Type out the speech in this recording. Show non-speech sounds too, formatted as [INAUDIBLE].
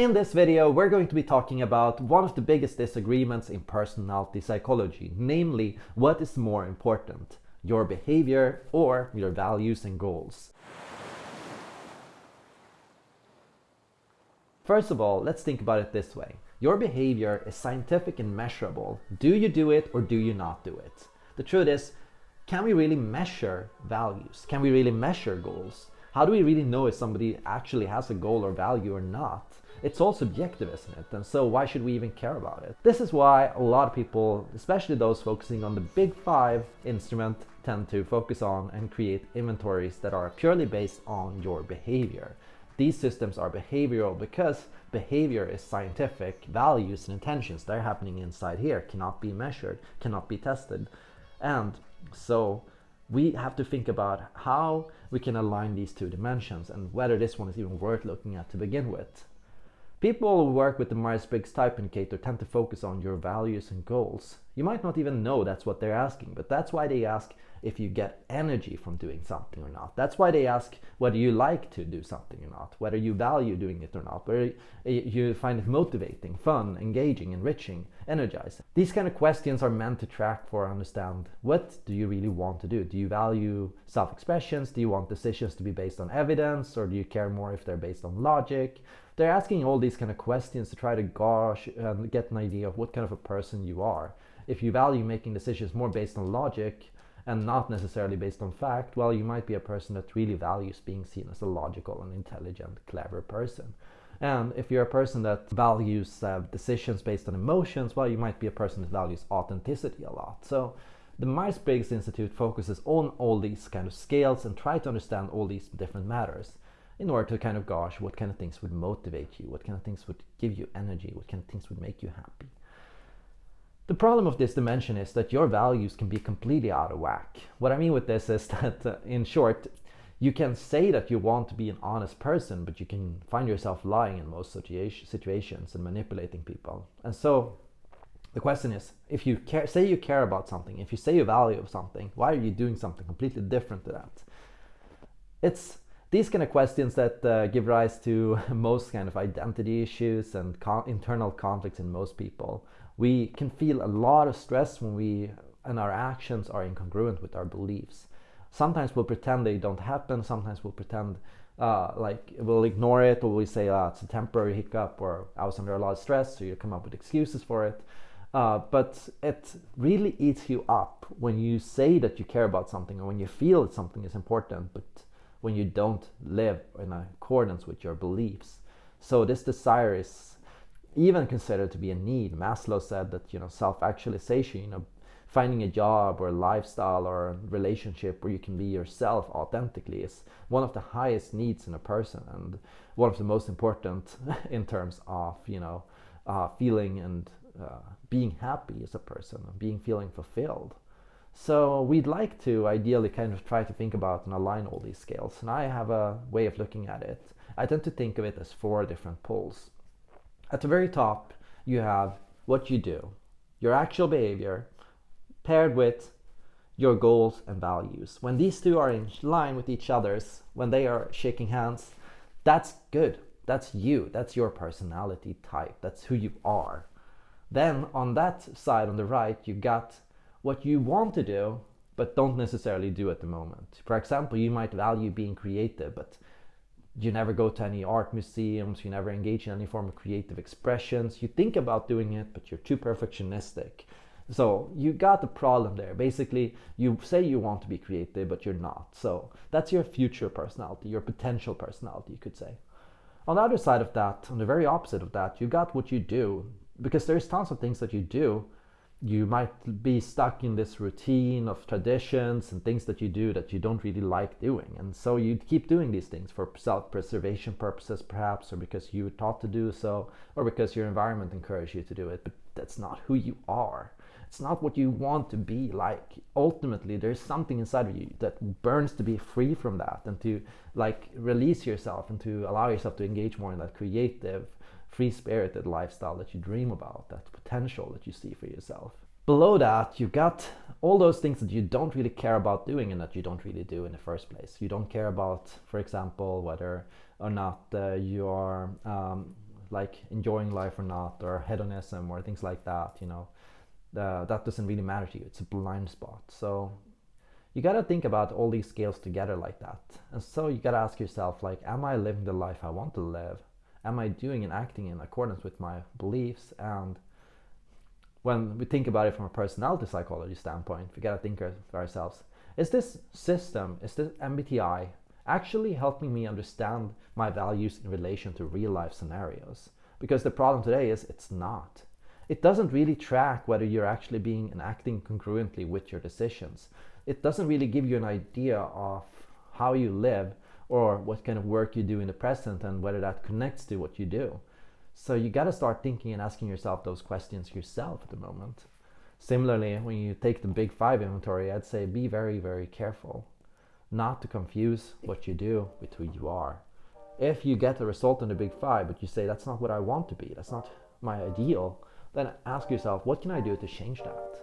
In this video, we're going to be talking about one of the biggest disagreements in personality psychology, namely, what is more important, your behavior or your values and goals. First of all, let's think about it this way. Your behavior is scientific and measurable. Do you do it or do you not do it? The truth is, can we really measure values? Can we really measure goals? How do we really know if somebody actually has a goal or value or not? it's all subjective, isn't it? And so why should we even care about it? This is why a lot of people, especially those focusing on the big five instrument, tend to focus on and create inventories that are purely based on your behavior. These systems are behavioral because behavior is scientific, values and intentions, they're happening inside here, cannot be measured, cannot be tested. And so we have to think about how we can align these two dimensions and whether this one is even worth looking at to begin with. People who work with the Myers-Briggs Type Indicator tend to focus on your values and goals. You might not even know that's what they're asking, but that's why they ask if you get energy from doing something or not. That's why they ask whether you like to do something or not, whether you value doing it or not, whether you find it motivating, fun, engaging, enriching, energizing. These kind of questions are meant to track for understand what do you really want to do? Do you value self-expressions? Do you want decisions to be based on evidence or do you care more if they're based on logic? they're asking all these kind of questions to try to gauge and get an idea of what kind of a person you are. If you value making decisions more based on logic and not necessarily based on fact, well, you might be a person that really values being seen as a logical and intelligent, clever person. And if you're a person that values uh, decisions based on emotions, well, you might be a person that values authenticity a lot. So the Myers-Briggs Institute focuses on all these kind of scales and try to understand all these different matters in order to kind of gosh, what kind of things would motivate you? What kind of things would give you energy? What kind of things would make you happy? The problem of this dimension is that your values can be completely out of whack. What I mean with this is [LAUGHS] that, uh, in short, you can say that you want to be an honest person, but you can find yourself lying in most situations and manipulating people. And so the question is, if you care, say you care about something, if you say you value something, why are you doing something completely different to that? It's these kind of questions that uh, give rise to [LAUGHS] most kind of identity issues and con internal conflicts in most people. We can feel a lot of stress when we and our actions are incongruent with our beliefs. Sometimes we'll pretend they don't happen. Sometimes we'll pretend uh, like we'll ignore it or we say uh, it's a temporary hiccup or I was under a lot of stress so you come up with excuses for it. Uh, but it really eats you up when you say that you care about something or when you feel that something is important but when you don't live in accordance with your beliefs. So this desire is even considered to be a need. Maslow said that you know self-actualization, you know, finding a job or a lifestyle or a relationship where you can be yourself authentically is one of the highest needs in a person and one of the most important [LAUGHS] in terms of you know uh, feeling and uh, being happy as a person, and being feeling fulfilled. So we'd like to ideally kind of try to think about and align all these scales. And I have a way of looking at it. I tend to think of it as four different poles. At the very top, you have what you do, your actual behavior, paired with your goals and values. When these two are in line with each other's, when they are shaking hands, that's good. That's you. That's your personality type. That's who you are. Then on that side on the right, you've got what you want to do but don't necessarily do at the moment. For example, you might value being creative, but you never go to any art museums, you never engage in any form of creative expressions. You think about doing it, but you're too perfectionistic. So you got the problem there. Basically, you say you want to be creative, but you're not. So that's your future personality, your potential personality, you could say. On the other side of that, on the very opposite of that, you got what you do, because there's tons of things that you do you might be stuck in this routine of traditions and things that you do that you don't really like doing. And so you keep doing these things for self-preservation purposes perhaps, or because you were taught to do so, or because your environment encouraged you to do it. But that's not who you are. It's not what you want to be like. Ultimately, there's something inside of you that burns to be free from that and to like release yourself and to allow yourself to engage more in that creative free-spirited lifestyle that you dream about, that potential that you see for yourself. Below that, you've got all those things that you don't really care about doing and that you don't really do in the first place. You don't care about, for example, whether or not uh, you are um, like enjoying life or not, or hedonism or things like that, you know, uh, that doesn't really matter to you. It's a blind spot. So you got to think about all these scales together like that. And so you got to ask yourself, like, am I living the life I want to live? Am I doing and acting in accordance with my beliefs? And when we think about it from a personality psychology standpoint, we got to think of ourselves, is this system, is this MBTI actually helping me understand my values in relation to real life scenarios? Because the problem today is it's not. It doesn't really track whether you're actually being and acting congruently with your decisions. It doesn't really give you an idea of how you live or what kind of work you do in the present and whether that connects to what you do. So you got to start thinking and asking yourself those questions yourself at the moment. Similarly, when you take the big five inventory, I'd say be very, very careful not to confuse what you do with who you are. If you get a result in the big five, but you say that's not what I want to be, that's not my ideal, then ask yourself, what can I do to change that?